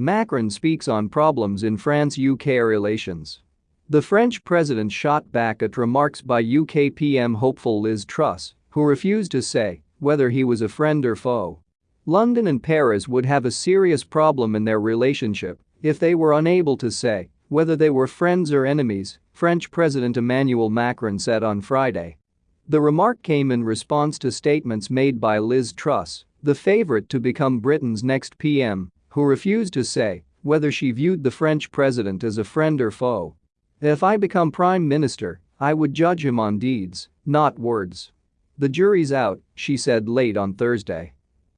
Macron speaks on problems in France-UK relations. The French president shot back at remarks by UK PM hopeful Liz Truss, who refused to say whether he was a friend or foe. London and Paris would have a serious problem in their relationship if they were unable to say whether they were friends or enemies, French President Emmanuel Macron said on Friday. The remark came in response to statements made by Liz Truss, the favorite to become Britain's next PM, who refused to say whether she viewed the French president as a friend or foe. If I become prime minister, I would judge him on deeds, not words. The jury's out, she said late on Thursday.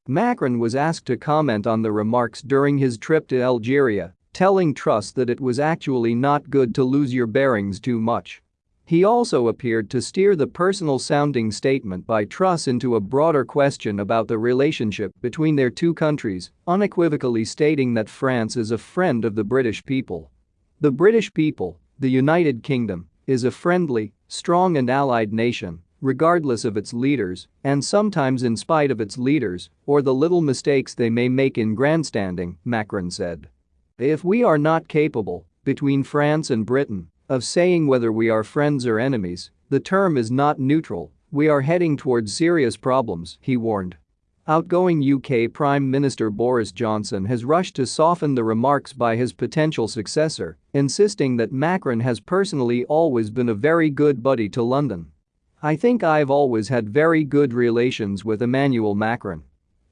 Macron was asked to comment on the remarks during his trip to Algeria, telling Truss that it was actually not good to lose your bearings too much. He also appeared to steer the personal-sounding statement by Truss into a broader question about the relationship between their two countries, unequivocally stating that France is a friend of the British people. The British people, the United Kingdom, is a friendly, strong and allied nation regardless of its leaders, and sometimes in spite of its leaders, or the little mistakes they may make in grandstanding, Macron said. If we are not capable, between France and Britain, of saying whether we are friends or enemies, the term is not neutral, we are heading towards serious problems, he warned. Outgoing UK Prime Minister Boris Johnson has rushed to soften the remarks by his potential successor, insisting that Macron has personally always been a very good buddy to London. I think I've always had very good relations with Emmanuel Macron.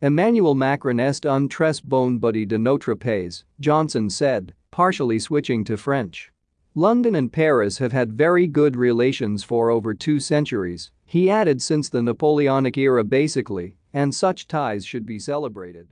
Emmanuel Macron est un très bon buddy de notre pays, Johnson said, partially switching to French. London and Paris have had very good relations for over two centuries, he added since the Napoleonic era basically, and such ties should be celebrated.